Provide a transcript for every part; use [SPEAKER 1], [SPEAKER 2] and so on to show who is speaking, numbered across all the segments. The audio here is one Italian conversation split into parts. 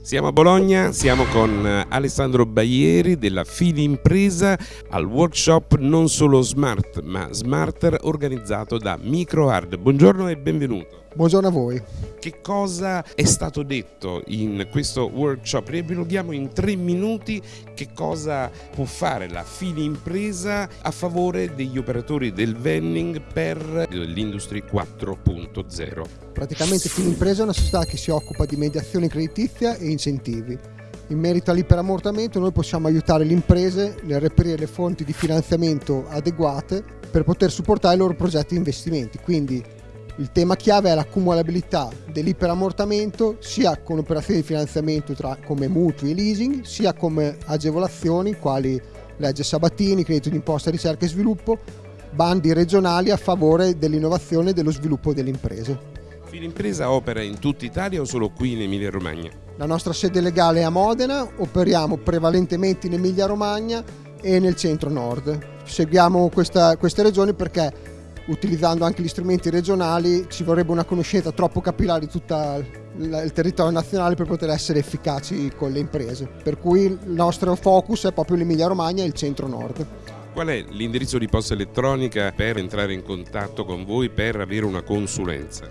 [SPEAKER 1] Siamo a Bologna, siamo con eh, Alessandro Baieri della Fili Impresa al workshop non solo Smart ma Smarter organizzato da MicroHard. Buongiorno e benvenuto.
[SPEAKER 2] Buongiorno a voi.
[SPEAKER 1] Che cosa è stato detto in questo workshop? Riepiloghiamo in tre minuti che cosa può fare la Fili Impresa a favore degli operatori del vending per l'Industry 4.0.
[SPEAKER 2] Praticamente Fili Impresa è una società che si occupa di mediazione creditizia e incentivi. In merito all'iperammortamento noi possiamo aiutare le imprese nel reperire le fonti di finanziamento adeguate per poter supportare i loro progetti di investimenti. Quindi il tema chiave è l'accumulabilità dell'iperammortamento sia con operazioni di finanziamento tra, come mutui e leasing, sia come agevolazioni quali legge Sabatini, credito d'imposta, ricerca e sviluppo, bandi regionali a favore dell'innovazione e dello sviluppo delle imprese.
[SPEAKER 1] Filimpresa opera in tutta Italia o solo qui in Emilia Romagna?
[SPEAKER 2] La nostra sede legale è a Modena, operiamo prevalentemente in Emilia Romagna e nel centro-nord. Seguiamo questa, queste regioni perché utilizzando anche gli strumenti regionali ci vorrebbe una conoscenza troppo capillare di tutto il territorio nazionale per poter essere efficaci con le imprese. Per cui il nostro focus è proprio l'Emilia Romagna e il centro-nord.
[SPEAKER 1] Qual è l'indirizzo di posta elettronica per entrare in contatto con voi per avere una consulenza?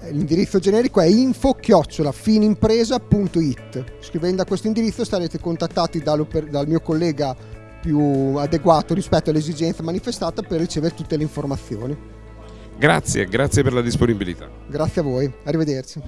[SPEAKER 2] Eh, l'indirizzo generico è info-finimpresa.it. Scrivendo a questo indirizzo sarete contattati dal mio collega più adeguato rispetto all'esigenza manifestata per ricevere tutte le informazioni.
[SPEAKER 1] Grazie, grazie per la disponibilità.
[SPEAKER 2] Grazie a voi, arrivederci.